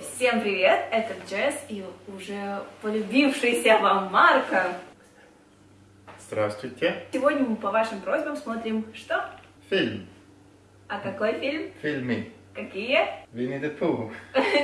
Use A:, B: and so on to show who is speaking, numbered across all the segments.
A: Всем привет, это Джесс и уже полюбившийся вам Марко.
B: Здравствуйте.
A: Сегодня мы по вашим просьбам смотрим что?
B: Фильм.
A: А какой фильм?
B: Фильмы.
A: Какие?
B: Winnie the Pooh.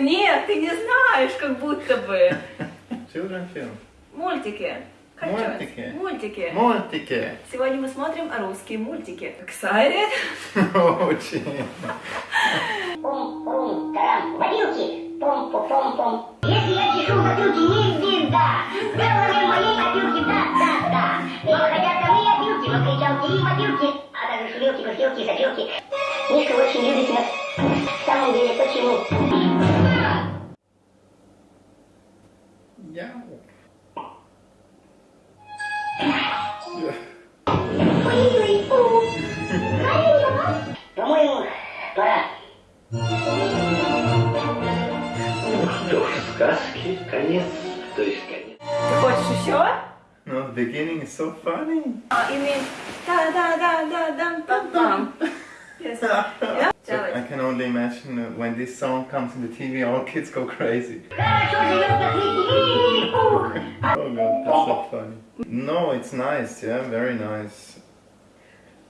A: Нет, ты не знаешь, как будто бы.
B: Children film.
A: Мультики.
B: Мультики.
A: Мультики.
B: Мультики.
A: Сегодня мы смотрим русские мультики. Excited?
B: Очень.
C: Пум-пум, тарам, водилки, пум-пум-пум-пум. Если я чешу затылки, не беда. Сделали мои опилки, да-да-да. Но хотят ко мне опилки, но кричалки и мобилки, а также шулилки, курсилки и сопилки. Мишка очень любит нас. В самом деле, почему?
B: Ja.
C: вообще. По-моему, пора.
D: Ну сказки, конец, то есть конец.
A: Ты хочешь еще?
B: No, beginning is so funny.
A: Uh, you mean da da da da dum dum dum. yes.
B: So I
A: Делай.
B: can only imagine uh, when this song comes in the TV, all kids go crazy.
C: Хорошо живет на свете. Ух.
B: Oh god, that's so funny. No, it's nice, yeah, very nice.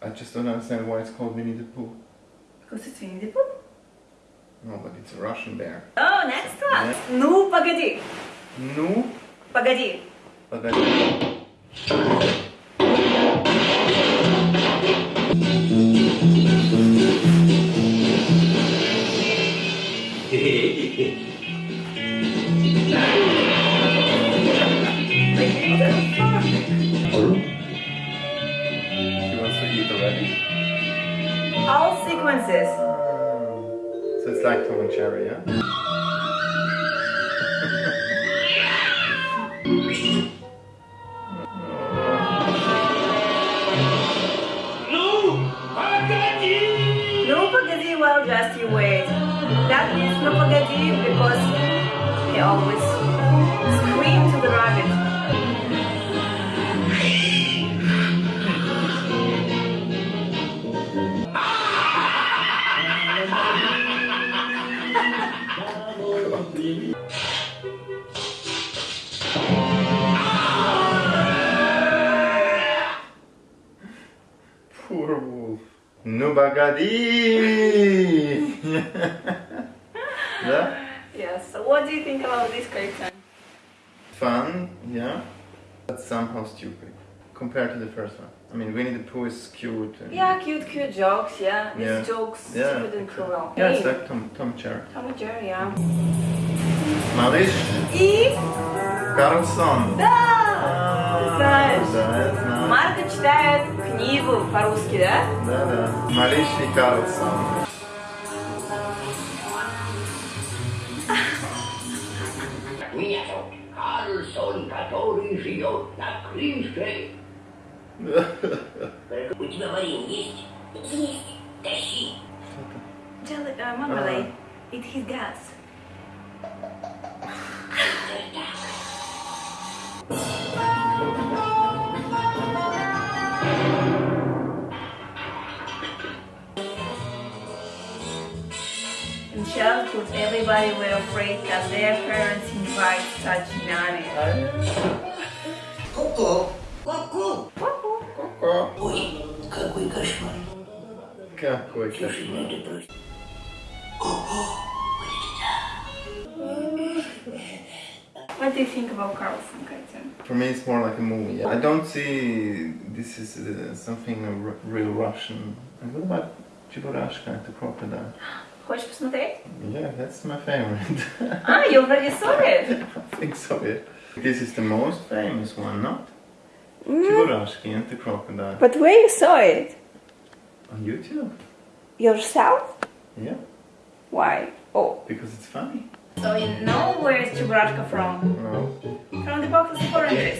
B: I just don't understand why it's called Winnie the Pooh.
A: Because it's Winnie the Pooh.
B: No, but it's a Russian bear.
A: Oh, next one. Ну, погоди.
B: No,
A: Погоди.
B: but She wants to eat already.
A: All sequences.
B: So it's like Tom and Jerry, yeah?
A: no forget you, well, just you wait. That means no forget you because he always
B: bagadi! yeah?
A: Yes, so what do you think about this cartoon?
B: Fun, yeah? But somehow stupid. Compared to the first one. I mean, Winnie the Pooh is cute. And
A: Yeah, cute, cute jokes, yeah. These
B: Yeah.
A: jokes,
B: Yeah.
A: stupid and cruel.
B: Yeah, it's
A: Hey,
B: like Tom, Tom and Jerry.
A: Tom and Jerry, yeah.
B: Малыш
A: И...
B: Карлсон.
A: Да! Знаешь.
B: Да, я знаю.
A: Марка читает книгу по-русски, да?
B: Да, да. Малыш и Карлсон.
D: Меня зовут Карлсон, который живет на крыше. У тебя варенье есть? Есть. Тащи.
A: Jelly, uh, Marmalade. It his gas. Michelle everybody were afraid that their parents invite such nanny.
D: Coco!
B: Coco!
D: Coco! Какой кошмар!
B: Какой кошмар!
A: What do you think about Carlson, Katya?
B: For me, it's more like a movie. I don't see this is uh, something real Russian. And what about Cheburashka, the crocodile?
A: Хочешь посмотреть?
B: Yeah, that's my favorite.
A: Ah, you already saw it.
B: I think so, yeah. This is the most famous one, not? Chiburashki and the crocodile.
A: But where you saw it?
B: On YouTube?
A: Yourself?
B: Yeah,
A: Why? Oh.
B: because it's funny.
A: So you know where is Chubaratka from?
B: No.
A: From the box of oranges.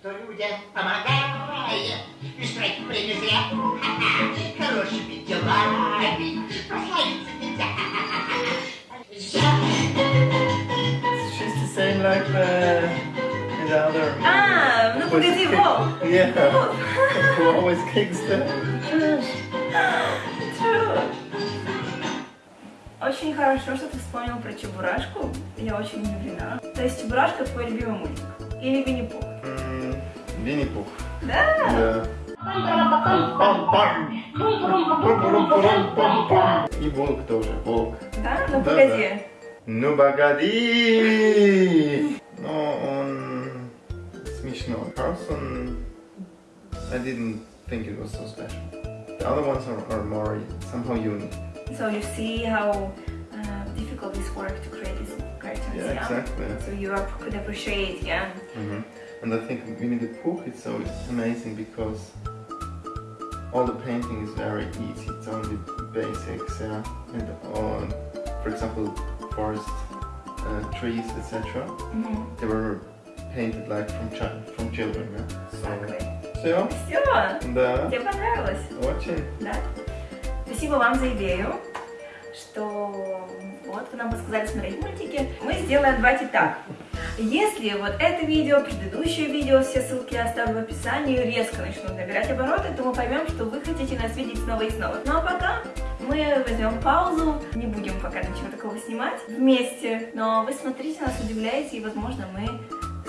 E: Кто людям помогает, и штраф время зря. Хорошими делами прославиться нельзя.
B: She's the same like the, the other.
A: А, ну погоди, Вов.
B: Yeah. Who always kicks the.
A: True. Очень хорошо, что ты вспомнил про Чебурашку. Я очень удивлена. То есть Чебурашка твой любимый мультик? Или Винни-Пух?
B: М, Винни-Пух.
A: Да.
B: Да. Пам-пам. Пум-пум-пум-пум-пум. И волк тоже, волк.
A: Да? Ну
B: Да,
A: погоди.
B: Ну погоди! Но он смешной. Carlson, I didn't think it was so special. The other ones are, are more somehow unique.
A: So you see how uh, difficult this work to create these cartoons,
B: Yeah,
A: yeah?
B: exactly.
A: So you are, could appreciate, yeah.
B: Mhm. And I think Winnie the Pooh is so amazing because all the painting is very easy. It's only basics, yeah. And all, for example, forest uh, trees, etc.
A: Мгм.
B: They were painted like from chi- from children, yeah.
A: Exactly.
B: So, все,
A: Все,
B: да,
A: тебе понравилось?
B: очень.
A: Да. Спасибо вам за идею, что вот вы нам подсказали смотреть мультики. Мы сделаем давайте так. Если вот это видео, предыдущее видео, все ссылки я оставлю в описании, резко начнут набирать обороты, то мы поймем, что вы хотите нас видеть снова и снова. Ну а пока мы возьмем паузу, не будем пока ничего такого снимать вместе, но вы смотрите, нас удивляете, и возможно мы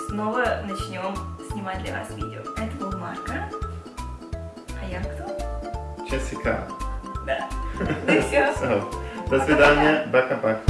A: снова начнем снимать для вас видео. Это был Марка. А я кто?
B: Jessica.
A: Да. Ну все.
B: До свидания, пока-пока.